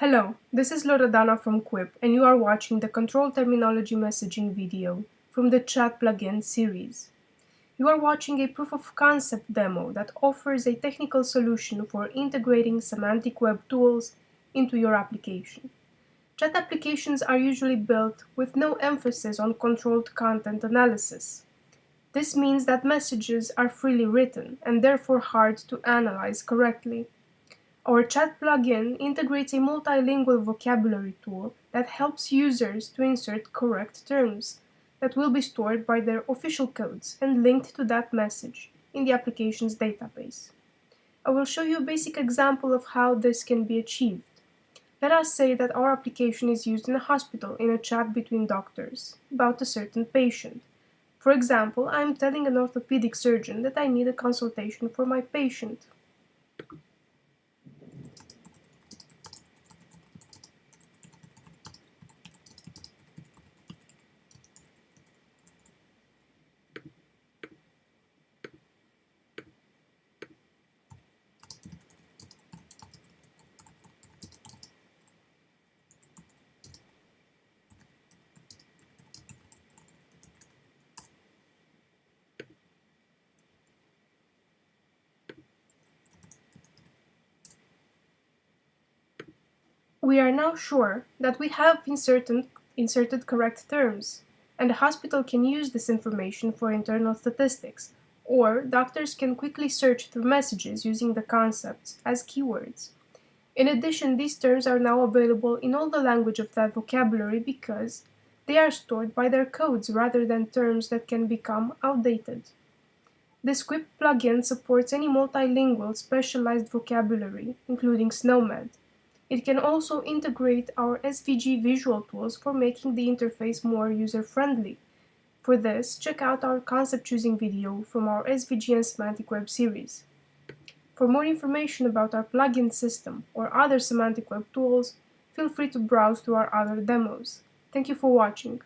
Hello, this is Loredana from Quip and you are watching the Control Terminology Messaging video from the Chat plugin series. You are watching a proof of concept demo that offers a technical solution for integrating semantic web tools into your application. Chat applications are usually built with no emphasis on controlled content analysis. This means that messages are freely written and therefore hard to analyze correctly. Our chat plugin integrates a multilingual vocabulary tool that helps users to insert correct terms that will be stored by their official codes and linked to that message in the application's database. I will show you a basic example of how this can be achieved. Let us say that our application is used in a hospital in a chat between doctors about a certain patient. For example, I am telling an orthopedic surgeon that I need a consultation for my patient. We are now sure that we have inserted, inserted correct terms, and the hospital can use this information for internal statistics, or doctors can quickly search through messages using the concepts as keywords. In addition, these terms are now available in all the language of that vocabulary because they are stored by their codes rather than terms that can become outdated. This Quip plugin supports any multilingual specialized vocabulary, including SNOMED, it can also integrate our SVG visual tools for making the interface more user-friendly. For this, check out our concept choosing video from our SVG and Semantic Web series. For more information about our plugin system or other semantic web tools, feel free to browse through our other demos. Thank you for watching.